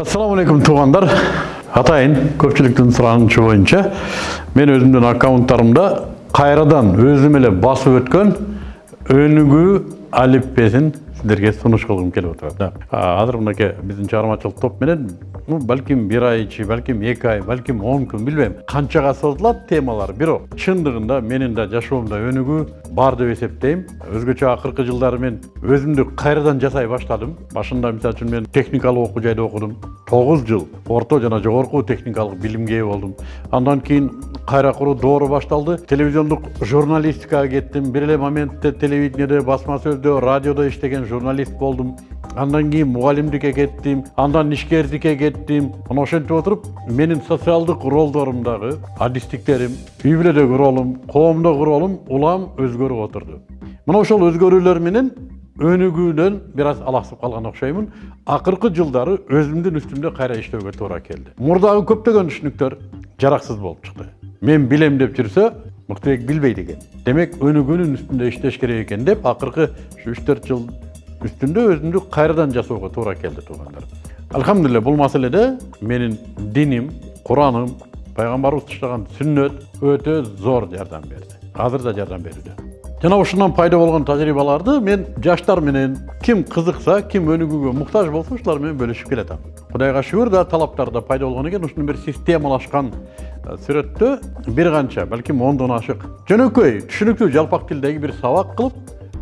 Assalamu alaikum туғандар. Атайын көпчүлүктүн суранычы боюнча мен өзүмдүн аккаунттарымда кайрадан өзүм эле басып өткөн өнүгүү алиппесин сиздерге сунуш кылгым келип атат. Азыр мынакей биздин чыгармачылык топ менен ну балким бир ай ичи балким эки ай балким он күн билбейм. Канчага созулат темалар бирок чындыгында менин да жашоомдо өнүгүү бар деп эсептейм. Өзгөчө акыркы жылдары мен өзүмдү кайрадан жасай баштадым. Башында мисалы үчүн мен техникалык окуу жайда окудум. Тогуз жыл орто жана жогорку техникалык билимге ээ болдум. Андан кийин кайра куруу доору башталды. Телевизиондук журналистикага кеттим. Бир эле моментте телевидениеде басма сөздө радиодо иштеген журналист болдум андан кийин мугалимдикке кеттим андан ишкердикке кеттим мына ошентип отуруп менин социалдык ролдорумдагы адистиктерим үй бүлөдөгү ролум коомдогу ролум улам өзгөрүп отурду мына ошол өзгөрүүлөр менен өнүгүүдөн бир аз алаксып калган окшоймун акыркы жылдары өзүмдүн үстүмдө кайра иштөөгө туура келди мурдагы көптөгөн түшүнүктөр жараксыз болуп чыкты мен билем деп жүрсө мыктыбек билбейт экен демек өнүгүүнүн үстүндө иштеш керек экен деп акыркы ушу үч төрт жыл үстүндө өзүмдү кайрадан жасоого туура келди туугандар алхамдулилля бул маселеде менин диним кураным пайгамбарыбыз таштаган сүннөт өтө зор жардам берди азыр да жардам берүүдө жана ушундан пайда болгон тажрыйбаларды мен жаштар менен ким кызыкса ким өнүгүүгө муктаж болсо ушулар менен бөлүшүп келатам кудайга да талаптар да пайда болгон экен ушуну бир системалашкан сүрөттө бир канча балким ондон ашык жөнөкөй түшүнүктүү жалпак тилдеги бир сабак кылып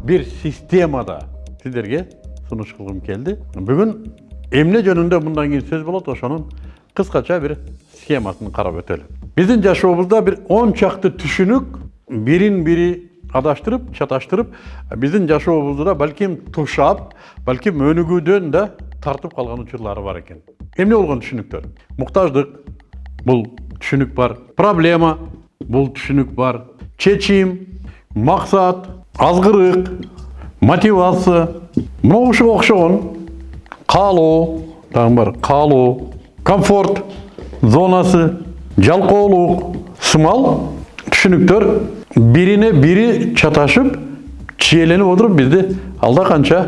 бир системада сіздерге сунуш кылгым келди бүгүн эмне жөнүндө мындан кийин сөз болот ошонун кыскача бир схемасын карап өтөлү биздин жашообузда бир он чакты түшүнүк бирин бири адаштырып чаташтырып биздин жашообузду да балким тушап балким өнүгүүдөн да тартып калган учурлары бар экен эмне болгон түшүнүктөр муктаждык бул түшүнүк бар проблема бул түшүнүк бар чечим максат азгырык мотивация мына ушуга окшогон каалоо дагы бар каалоо комфорт зонасы жалкоолук сымал түшүнүктөр бирине бири чаташып чиеленип отуруп бизди алда канча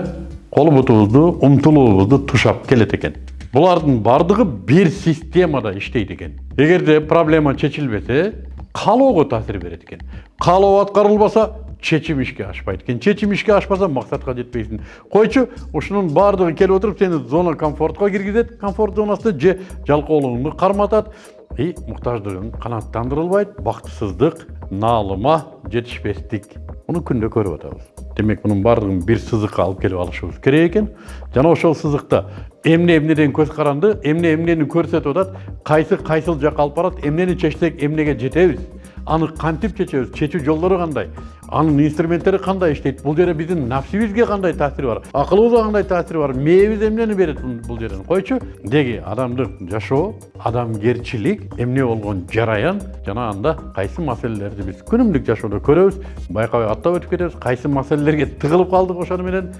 кол бутубузду умтулуубузду тушап келет экен булардын баардыгы бир системада иштейт экен эгерде проблема чечилбесе каалоого таасир берет экен каалоо аткарылбаса чечим ишке ашпайт. Экен чечим ишке ашпаса максатка жетпейсиң койчу ушунун баардыгы келип отуруп сени зона комфортко киргизет. Комфорт зонасында же жалкоолугуңду карматат. И муктаждыгың канааттандырылбайт. Бактысыздык наалыма жетишпестик. Муну күндө көрүп атабыз. Демек мунун баардыгын бир сызыкка алып келип алышыбыз керек экен. Жана ошол сызыкта эмне эмнеден көз каранды эмне эмнени көрсөтүп атат кайсы кайсыл жакка алып барат эмнени чечсек эмнеге жетебиз? Аны кантип чечебиз? Чечүү жолдору кандай? Анын инструменттери кандай иштейт бул жерде биздин нафсибизге кандай таасири бар? Акылыбызга кандай таасири бар? Мээбиз эмнени берет бул жерден? Койчу деги адамдык жашоо адамгерчилик эмне болгон жараян жана анда кайсы маселелерди биз күнүмдүк жашоодо көрөбүз байкабай аттап өтүп кетебиз кайсы маселелерге тыгылып калдык ошону менен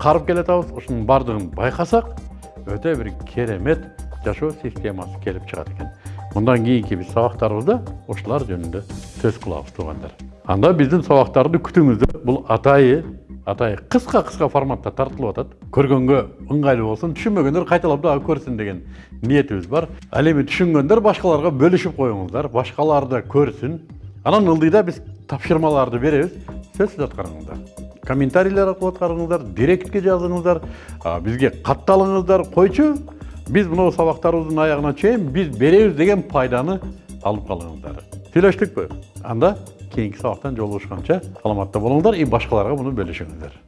карып келатабыз ушунун баардыгын байкасак өтө бир керемет жашоо системасы келип чыгат экен мындан кийинки биз сабактарыбызда ушулар жөнүндө сөз кылабыз туугандар анда биздин сабактарды күтүңүздөр бул атайы атайы кыска кыска форматта тартылып атат көргөнгө ыңгайлуу болсун түшүнбөгөндөр кайталап дагы көрсүн деген ниетибиз бар. Ал эми түшүнгөндөр башкаларга бөлүшүп коюңуздар башкалар да көрсүн анан ылдыйда биз тапшырмаларды беребиз сөзсүз аткарыңыздар комментарийлер аркылуу аткарыңыздар директке жазыңыздар бизге катталыңыздар койчу биз мынау сабактарыбыздын аягына чейин биз беребиз деген пайданы алып калыңыздар сүйлөштүкпү анда кийинки сабактан жолугушканча саламатта болуңуздар и башкаларга муну бөлүшүңүздөр